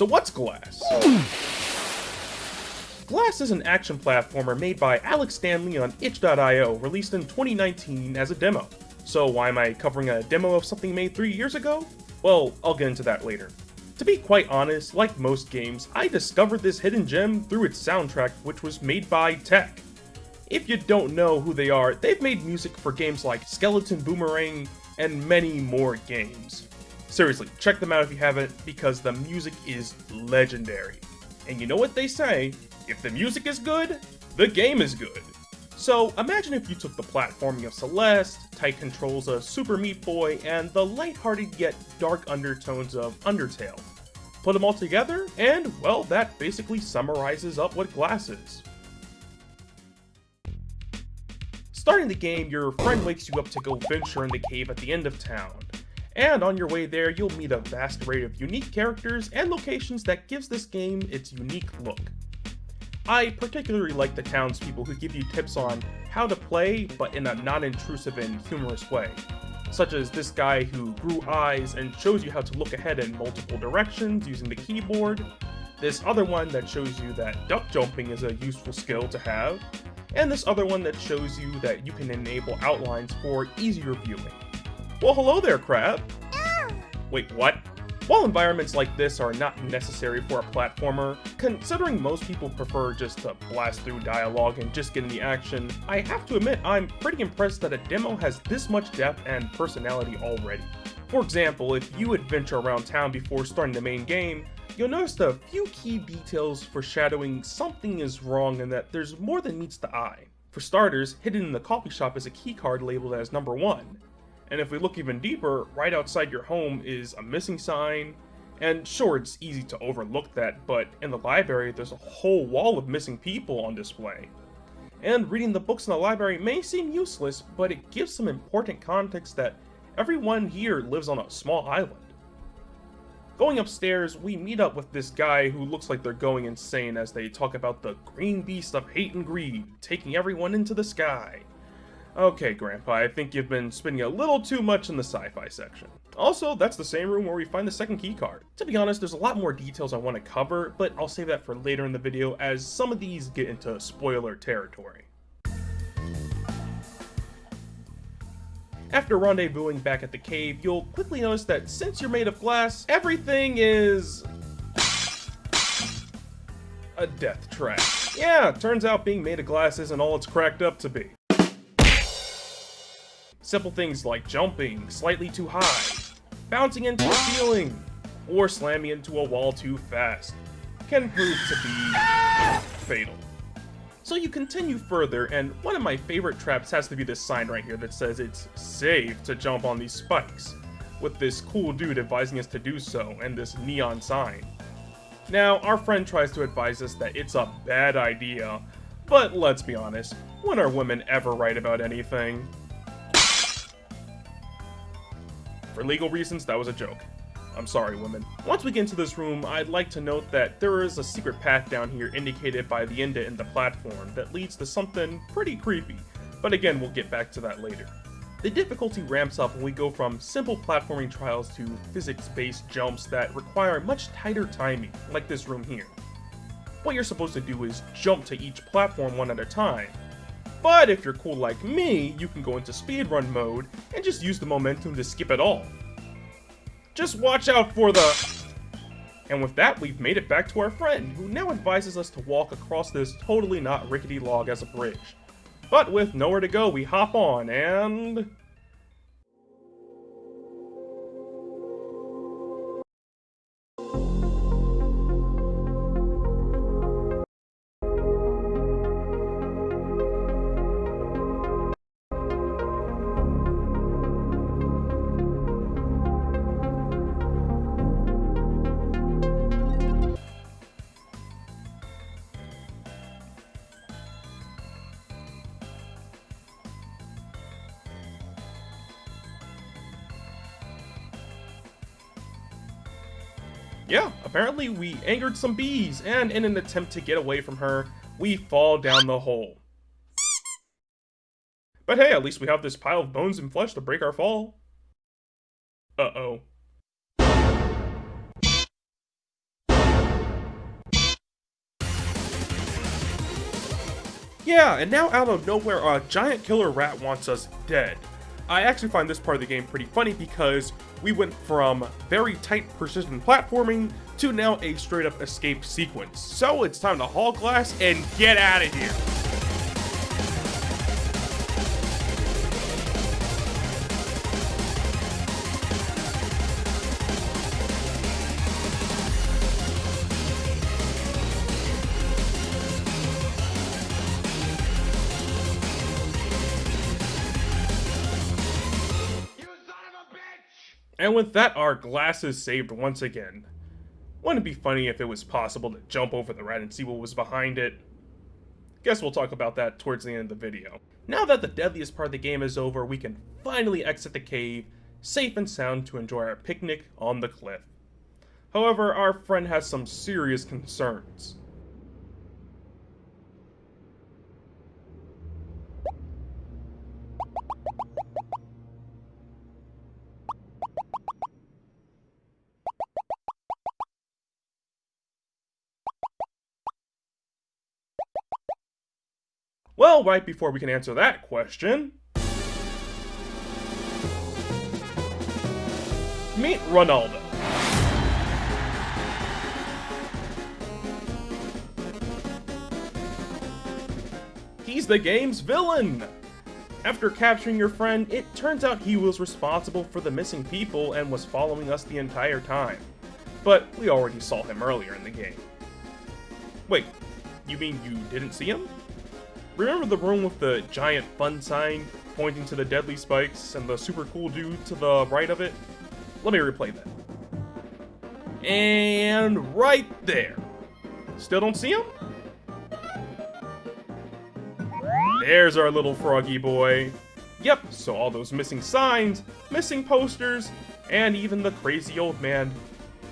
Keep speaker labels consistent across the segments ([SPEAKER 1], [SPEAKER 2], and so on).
[SPEAKER 1] So what's Glass? Glass is an action platformer made by Alex Stanley on itch.io, released in 2019 as a demo. So why am I covering a demo of something made three years ago? Well, I'll get into that later. To be quite honest, like most games, I discovered this hidden gem through its soundtrack, which was made by Tech. If you don't know who they are, they've made music for games like Skeleton Boomerang and many more games. Seriously, check them out if you haven't, because the music is legendary. And you know what they say, if the music is good, the game is good. So imagine if you took the platforming of Celeste, tight controls of Super Meat Boy, and the lighthearted yet dark undertones of Undertale. Put them all together, and well, that basically summarizes up what Glass is. Starting the game, your friend wakes you up to go venture in the cave at the end of town. And on your way there, you'll meet a vast array of unique characters and locations that gives this game its unique look. I particularly like the townspeople who give you tips on how to play, but in a non-intrusive and humorous way. Such as this guy who grew eyes and shows you how to look ahead in multiple directions using the keyboard, this other one that shows you that duck jumping is a useful skill to have, and this other one that shows you that you can enable outlines for easier viewing. Well, hello there, Crab! Wait, what? While environments like this are not necessary for a platformer, considering most people prefer just to blast through dialogue and just get in the action, I have to admit I'm pretty impressed that a demo has this much depth and personality already. For example, if you adventure around town before starting the main game, you'll notice a few key details foreshadowing something is wrong and that there's more than meets the eye. For starters, hidden in the coffee shop is a keycard labeled as number 1, and if we look even deeper, right outside your home is a missing sign, and sure, it's easy to overlook that, but in the library, there's a whole wall of missing people on display. And reading the books in the library may seem useless, but it gives some important context that everyone here lives on a small island. Going upstairs, we meet up with this guy who looks like they're going insane as they talk about the green beast of hate and greed, taking everyone into the sky. Okay, Grandpa, I think you've been spending a little too much in the sci-fi section. Also, that's the same room where we find the second key card. To be honest, there's a lot more details I want to cover, but I'll save that for later in the video as some of these get into spoiler territory. After rendezvousing back at the cave, you'll quickly notice that since you're made of glass, everything is... a death trap. Yeah, turns out being made of glass isn't all it's cracked up to be. Simple things like jumping slightly too high, bouncing into a ceiling, or slamming into a wall too fast can prove to be fatal. So you continue further, and one of my favorite traps has to be this sign right here that says it's safe to jump on these spikes, with this cool dude advising us to do so, and this neon sign. Now, our friend tries to advise us that it's a bad idea, but let's be honest, when are women ever right about anything? For legal reasons, that was a joke. I'm sorry, women. Once we get into this room, I'd like to note that there is a secret path down here indicated by the indent in the platform that leads to something pretty creepy, but again, we'll get back to that later. The difficulty ramps up when we go from simple platforming trials to physics-based jumps that require much tighter timing, like this room here. What you're supposed to do is jump to each platform one at a time, but if you're cool like me, you can go into speedrun mode and just use the momentum to skip it all. Just watch out for the... And with that, we've made it back to our friend, who now advises us to walk across this totally not rickety log as a bridge. But with nowhere to go, we hop on, and... yeah, apparently we angered some bees, and in an attempt to get away from her, we fall down the hole. But hey, at least we have this pile of bones and flesh to break our fall. Uh-oh. Yeah, and now out of nowhere, a giant killer rat wants us dead. I actually find this part of the game pretty funny because we went from very tight precision platforming to now a straight up escape sequence. So it's time to haul glass and get out of here. And with that, our glass is saved once again. Wouldn't it be funny if it was possible to jump over the rat and see what was behind it? Guess we'll talk about that towards the end of the video. Now that the deadliest part of the game is over, we can finally exit the cave, safe and sound to enjoy our picnic on the cliff. However, our friend has some serious concerns. Well, right before we can answer that question... Meet Ronaldo. He's the game's villain! After capturing your friend, it turns out he was responsible for the missing people and was following us the entire time. But we already saw him earlier in the game. Wait, you mean you didn't see him? Remember the room with the giant fun sign pointing to the deadly spikes and the super cool dude to the right of it? Let me replay that. And right there. Still don't see him? There's our little froggy boy. Yep, so all those missing signs, missing posters, and even the crazy old man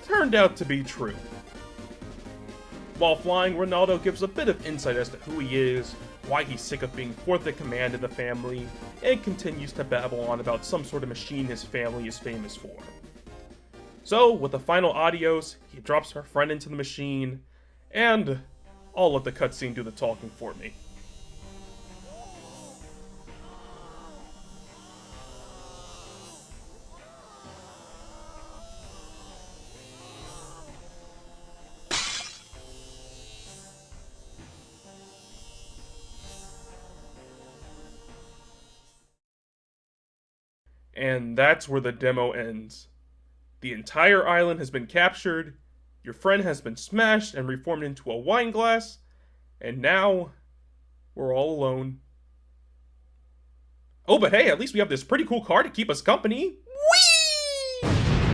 [SPEAKER 1] turned out to be true. While flying, Ronaldo gives a bit of insight as to who he is, why he's sick of being fourth in command in the family, and continues to babble on about some sort of machine his family is famous for. So, with the final adios, he drops her friend into the machine, and I'll let the cutscene do the talking for me. And that's where the demo ends. The entire island has been captured, your friend has been smashed and reformed into a wine glass, and now we're all alone. Oh, but hey, at least we have this pretty cool car to keep us company. Whee!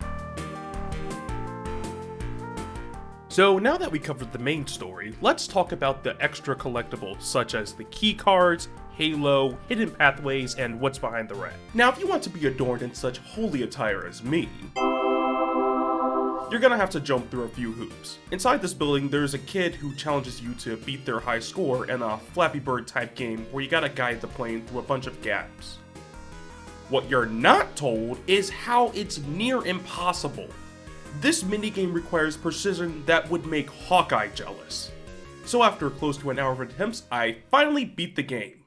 [SPEAKER 1] So now that we covered the main story, let's talk about the extra collectibles such as the key cards, Halo, hidden pathways, and what's behind the rat. Now, if you want to be adorned in such holy attire as me, you're gonna have to jump through a few hoops. Inside this building, there's a kid who challenges you to beat their high score in a Flappy Bird type game where you gotta guide the plane through a bunch of gaps. What you're not told is how it's near impossible. This minigame requires precision that would make Hawkeye jealous. So after close to an hour of attempts, I finally beat the game.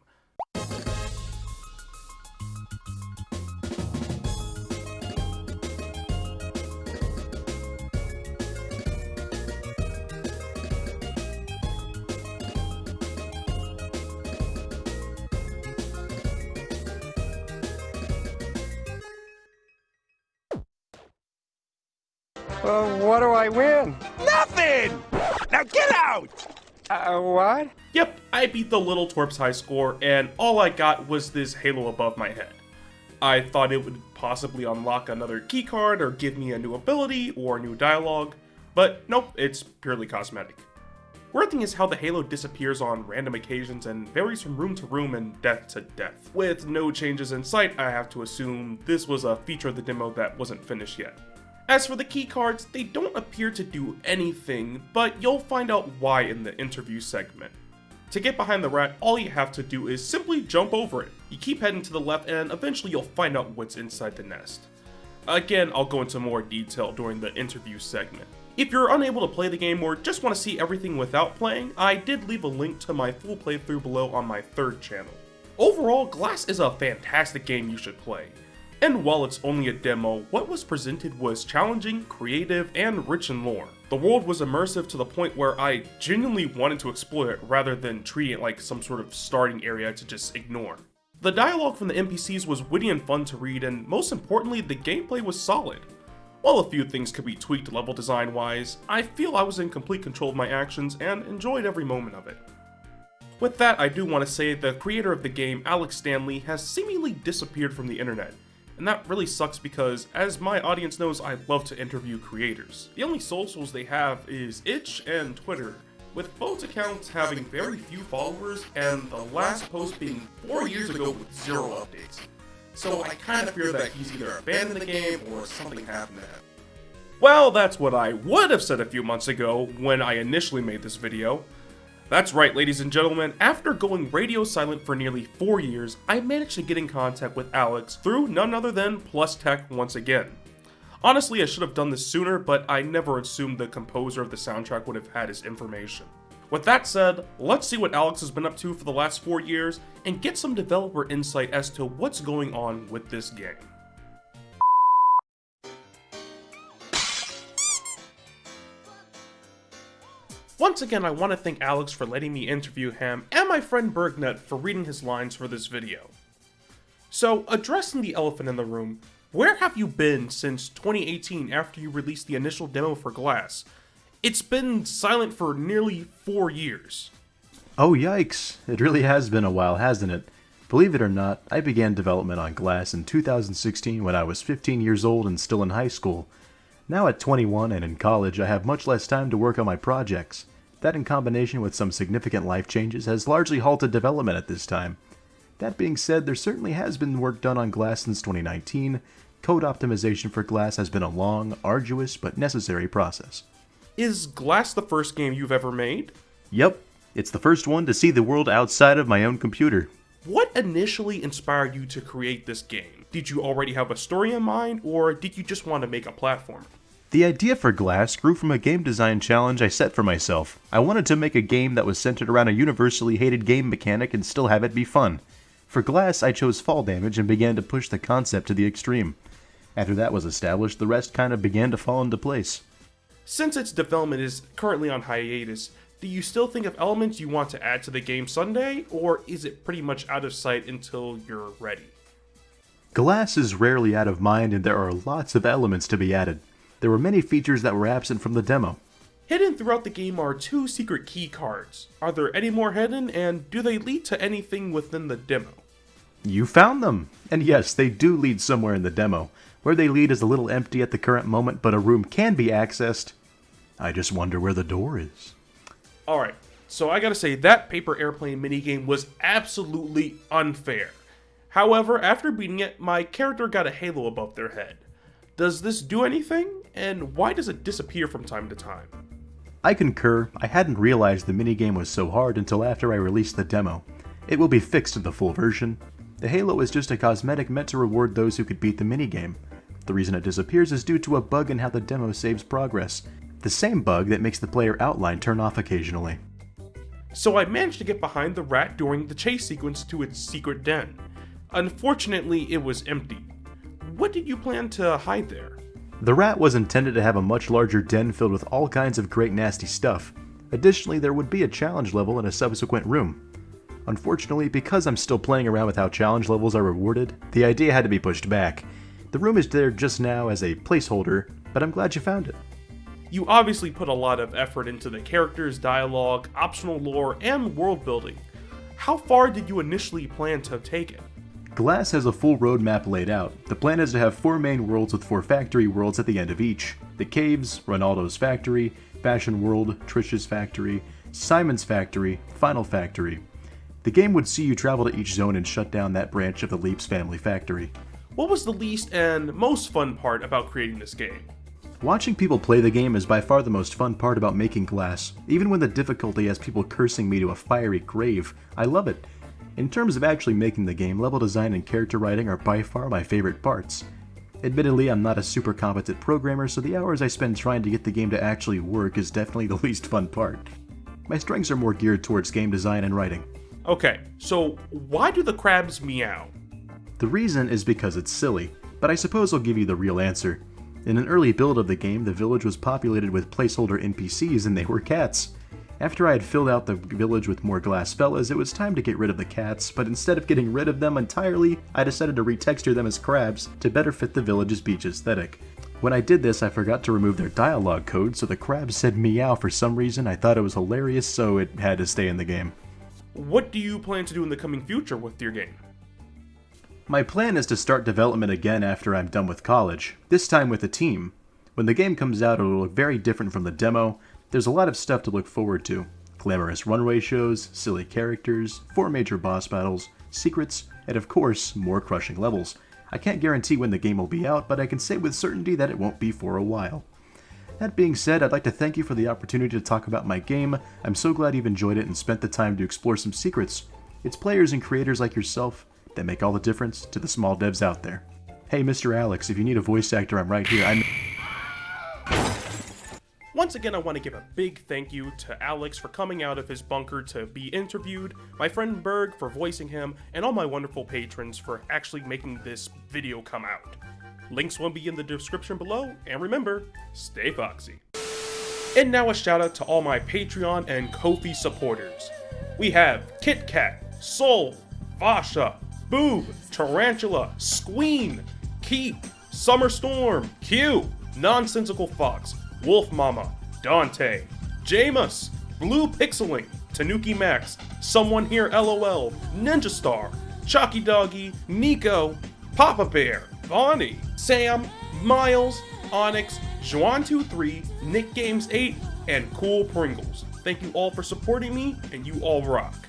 [SPEAKER 2] Well, what do I win?
[SPEAKER 3] Nothing! Now get out!
[SPEAKER 2] Uh, what?
[SPEAKER 1] Yep, I beat the Little Twerp's high score, and all I got was this halo above my head. I thought it would possibly unlock another keycard or give me a new ability or new dialogue, but nope, it's purely cosmetic. Weird thing is how the halo disappears on random occasions and varies from room to room and death to death. With no changes in sight, I have to assume this was a feature of the demo that wasn't finished yet. As for the keycards, they don't appear to do anything, but you'll find out why in the interview segment. To get behind the rat, all you have to do is simply jump over it. You keep heading to the left and eventually you'll find out what's inside the nest. Again, I'll go into more detail during the interview segment. If you're unable to play the game or just want to see everything without playing, I did leave a link to my full playthrough below on my third channel. Overall, Glass is a fantastic game you should play. And while it's only a demo, what was presented was challenging, creative, and rich in lore. The world was immersive to the point where I genuinely wanted to explore it rather than treat it like some sort of starting area to just ignore. The dialogue from the NPCs was witty and fun to read, and most importantly, the gameplay was solid. While a few things could be tweaked level design wise, I feel I was in complete control of my actions and enjoyed every moment of it. With that, I do want to say the creator of the game, Alex Stanley, has seemingly disappeared from the internet, and that really sucks because, as my audience knows, I love to interview creators. The only socials they have is Itch and Twitter, with both accounts having very few followers and the last post being 4 years ago with zero updates. So I kind of fear that he's either abandoned the game or something happened to him. Well, that's what I would have said a few months ago when I initially made this video. That's right, ladies and gentlemen, after going radio silent for nearly 4 years, I managed to get in contact with Alex through none other than Plus Tech once again. Honestly, I should have done this sooner, but I never assumed the composer of the soundtrack would have had his information. With that said, let's see what Alex has been up to for the last 4 years, and get some developer insight as to what's going on with this game. Once again, I want to thank Alex for letting me interview him, and my friend Bergnet for reading his lines for this video. So, addressing the elephant in the room, where have you been since 2018 after you released the initial demo for Glass? It's been silent for nearly four years.
[SPEAKER 4] Oh yikes, it really has been a while, hasn't it? Believe it or not, I began development on Glass in 2016 when I was 15 years old and still in high school. Now at 21 and in college, I have much less time to work on my projects. That in combination with some significant life changes has largely halted development at this time. That being said, there certainly has been work done on Glass since 2019. Code optimization for Glass has been a long, arduous, but necessary process.
[SPEAKER 1] Is Glass the first game you've ever made?
[SPEAKER 4] Yep, it's the first one to see the world outside of my own computer.
[SPEAKER 1] What initially inspired you to create this game? Did you already have a story in mind, or did you just want to make a platformer?
[SPEAKER 4] The idea for Glass grew from a game design challenge I set for myself. I wanted to make a game that was centered around a universally hated game mechanic and still have it be fun. For Glass, I chose fall damage and began to push the concept to the extreme. After that was established, the rest kind of began to fall into place.
[SPEAKER 1] Since its development is currently on hiatus, do you still think of elements you want to add to the game Sunday, or is it pretty much out of sight until you're ready?
[SPEAKER 4] Glass is rarely out of mind and there are lots of elements to be added. There were many features that were absent from the demo.
[SPEAKER 1] Hidden throughout the game are two secret key cards. Are there any more hidden, and do they lead to anything within the demo?
[SPEAKER 4] You found them! And yes, they do lead somewhere in the demo. Where they lead is a little empty at the current moment, but a room can be accessed. I just wonder where the door is.
[SPEAKER 1] Alright, so I gotta say, that paper airplane minigame was absolutely unfair. However, after beating it, my character got a halo above their head. Does this do anything? And why does it disappear from time to time?
[SPEAKER 4] I concur, I hadn't realized the minigame was so hard until after I released the demo. It will be fixed in the full version. The halo is just a cosmetic meant to reward those who could beat the minigame. The reason it disappears is due to a bug in how the demo saves progress. The same bug that makes the player outline turn off occasionally.
[SPEAKER 1] So I managed to get behind the rat during the chase sequence to its secret den. Unfortunately, it was empty. What did you plan to hide there?
[SPEAKER 4] The rat was intended to have a much larger den filled with all kinds of great nasty stuff. Additionally, there would be a challenge level in a subsequent room. Unfortunately, because I'm still playing around with how challenge levels are rewarded, the idea had to be pushed back. The room is there just now as a placeholder, but I'm glad you found it.
[SPEAKER 1] You obviously put a lot of effort into the characters, dialogue, optional lore, and world building. How far did you initially plan to take it?
[SPEAKER 4] Glass has a full roadmap laid out. The plan is to have four main worlds with four factory worlds at the end of each. The Caves, Ronaldo's Factory, Fashion World, Trish's Factory, Simon's Factory, Final Factory. The game would see you travel to each zone and shut down that branch of the Leaps family factory.
[SPEAKER 1] What was the least and most fun part about creating this game?
[SPEAKER 4] Watching people play the game is by far the most fun part about making Glass. Even when the difficulty has people cursing me to a fiery grave, I love it. In terms of actually making the game, level design and character writing are by far my favorite parts. Admittedly, I'm not a super competent programmer, so the hours I spend trying to get the game to actually work is definitely the least fun part. My strengths are more geared towards game design and writing.
[SPEAKER 1] Okay, so why do the crabs meow?
[SPEAKER 4] The reason is because it's silly, but I suppose I'll give you the real answer. In an early build of the game, the village was populated with placeholder NPCs and they were cats. After I had filled out the village with more glass fellas, it was time to get rid of the cats, but instead of getting rid of them entirely, I decided to retexture them as crabs to better fit the village's beach aesthetic. When I did this, I forgot to remove their dialogue code, so the crabs said meow for some reason. I thought it was hilarious, so it had to stay in the game.
[SPEAKER 1] What do you plan to do in the coming future with your game?
[SPEAKER 4] My plan is to start development again after I'm done with college, this time with a team. When the game comes out, it'll look very different from the demo, there's a lot of stuff to look forward to. Glamorous runway shows, silly characters, four major boss battles, secrets, and of course, more crushing levels. I can't guarantee when the game will be out, but I can say with certainty that it won't be for a while. That being said, I'd like to thank you for the opportunity to talk about my game. I'm so glad you've enjoyed it and spent the time to explore some secrets. It's players and creators like yourself that make all the difference to the small devs out there. Hey, Mr. Alex, if you need a voice actor, I'm right here. I'm
[SPEAKER 1] once again, I want to give a big thank you to Alex for coming out of his bunker to be interviewed, my friend Berg for voicing him, and all my wonderful patrons for actually making this video come out. Links will be in the description below, and remember, stay foxy. And now a shout out to all my Patreon and Ko-fi supporters. We have Kit Kat, Soul, Vasha, Boob, Tarantula, Squeen, Keep, Summer Storm, Q, Nonsensical Fox, Wolf Mama, Dante, Jamus, Blue Pixeling, Tanuki Max, Someone Here LOL, Ninja Star, Chalky Doggy, Nico, Papa Bear, Bonnie, Sam, Miles, Onyx, Juan23, Nick Games 8, and Cool Pringles. Thank you all for supporting me, and you all rock.